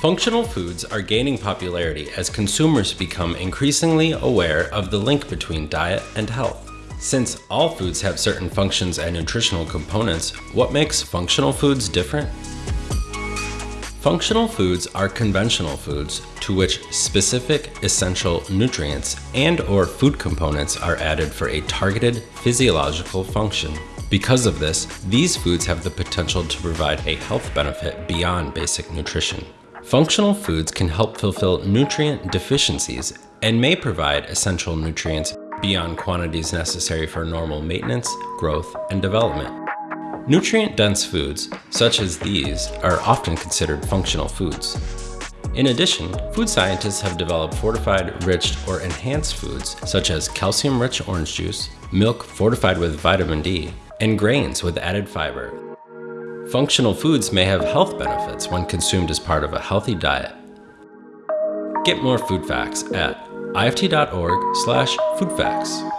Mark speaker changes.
Speaker 1: Functional foods are gaining popularity as consumers become increasingly aware of the link between diet and health. Since all foods have certain functions and nutritional components, what makes functional foods different? Functional foods are conventional foods to which specific essential nutrients and or food components are added for a targeted physiological function. Because of this, these foods have the potential to provide a health benefit beyond basic nutrition. Functional foods can help fulfill nutrient deficiencies and may provide essential nutrients beyond quantities necessary for normal maintenance, growth, and development. Nutrient-dense foods, such as these, are often considered functional foods. In addition, food scientists have developed fortified, enriched, or enhanced foods such as calcium-rich orange juice, milk fortified with vitamin D, and grains with added fiber. Functional foods may have health benefits when consumed as part of a healthy diet. Get more food facts at ift.org slash foodfacts.